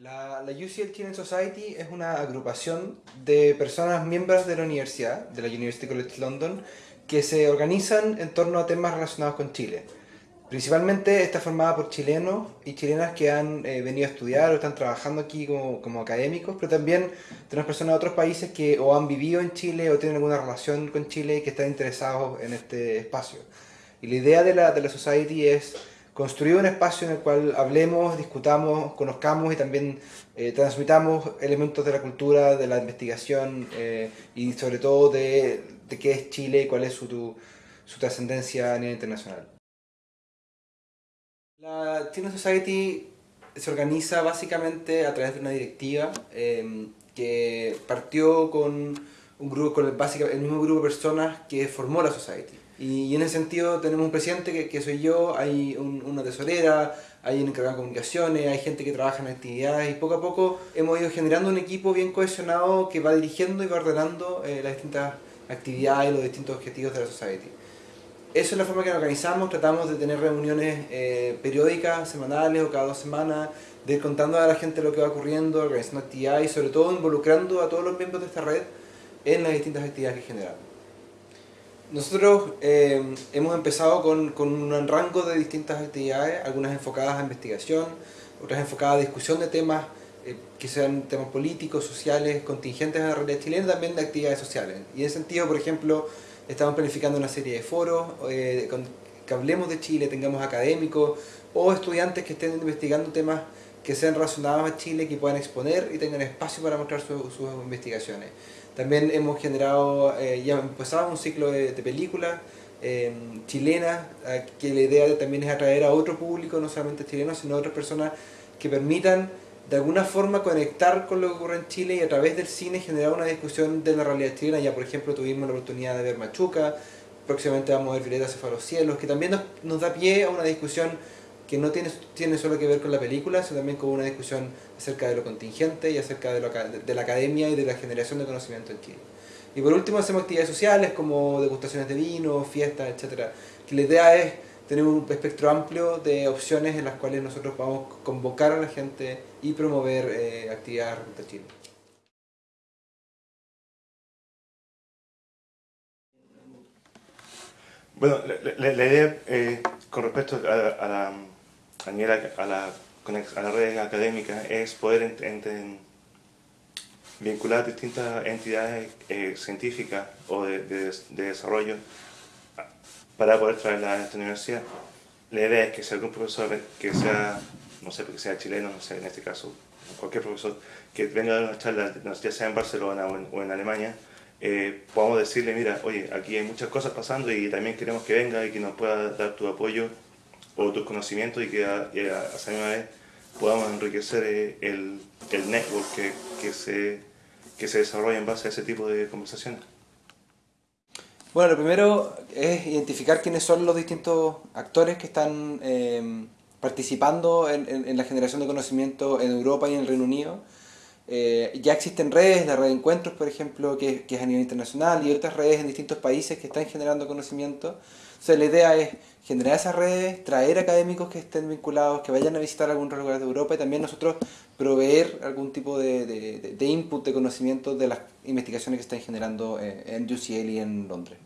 La, la UCL Children's Society es una agrupación de personas miembros de la universidad, de la University College London, que se organizan en torno a temas relacionados con Chile. Principalmente está formada por chilenos y chilenas que han eh, venido a estudiar o están trabajando aquí como, como, académicos, pero también tenemos personas de otros países que o han vivido en Chile o tienen alguna relación con Chile y que están interesados en este espacio. Y la idea de la, de la Society es construir un espacio en el cual hablemos, discutamos, conozcamos y también eh, transmitamos elementos de la cultura, de la investigación eh, y sobre todo de, de, qué es Chile y cuál es su, su trascendencia a nivel internacional. La China Society se organiza básicamente a través de una directiva eh, que partió con un grupo, con el, el mismo grupo de personas que formó la Society. Y, en ese sentido tenemos un presidente que, soy yo, hay un, una tesorera, hay un encargado de comunicaciones, hay gente que trabaja en actividades y poco a poco hemos ido generando un equipo bien cohesionado que va dirigiendo y va ordenando eh, las distintas actividades y los distintos objetivos de la Society. Esa es la forma que organizamos, tratamos de tener reuniones eh, periódicas, semanales o cada dos semanas, de ir contando a la gente lo que va ocurriendo, organizando actividades y sobre todo involucrando a todos los miembros de esta red en las distintas actividades que generamos. Nosotros eh, hemos empezado con, con, un rango de distintas actividades, algunas enfocadas a investigación, otras enfocadas a discusión de temas eh, que sean temas políticos, sociales, contingentes a la realidad chilena, también de actividades sociales. Y en ese sentido, por ejemplo, estamos planificando una serie de foros eh, que hablemos de Chile, tengamos académicos o estudiantes que estén investigando temas que sean relacionados a Chile, que puedan exponer y tengan espacio para mostrar su, sus investigaciones. También hemos generado, eh, ya empezado un ciclo de, películas eh, chilenas, que la idea también es atraer a otro público, no solamente chilenos, sino a otras personas que permitan de alguna forma conectar con lo que ocurre en Chile y a través del cine generar una discusión de la realidad chilena. Ya por ejemplo tuvimos la oportunidad de ver Machuca, próximamente vamos a ver Violeta se fue a los cielos, que también nos, nos da pie a una discusión que no tiene, tiene solo que ver con la película, sino también con una discusión acerca de lo contingente y acerca de, la academia y de la generación de conocimiento en Chile. Y por último hacemos actividades sociales como degustaciones de vino, fiestas, etc. Que la idea es tener un espectro amplio de opciones en las cuales nosotros podamos convocar a la gente y promover eh, actividades respecto a Chile. Bueno, la, idea eh, con respecto a, la, a, a, la, a la red académica es poder vincular distintas entidades eh, científicas o de, de, de, desarrollo para poder traerla a esta universidad. La idea es que si algún profesor que sea, no sé, porque sea chileno, no sé, en este caso, cualquier profesor que venga a dar una charla, ya sea en Barcelona o en, o en Alemania, eh, podamos decirle, mira, oye, aquí hay muchas cosas pasando y también queremos que venga y que nos pueda dar tu apoyo o tus conocimientos y que a, y esa misma vez podamos enriquecer eh, el, el network que, que, se, que se desarrolla en base a ese tipo de conversaciones. Bueno, lo primero es identificar quiénes son los distintos actores que están eh, participando en, en, la generación de conocimiento en Europa y en el Reino Unido. Eh, ya existen redes, la red de encuentros, por ejemplo, que, que, es a nivel internacional, y otras redes en distintos países que están generando conocimiento. Sea, la idea es generar esas redes, traer académicos que estén vinculados, que vayan a visitar algún lugar de Europa y también nosotros proveer algún tipo de, de, de input de conocimiento de las investigaciones que están generando eh, en UCL y en Londres.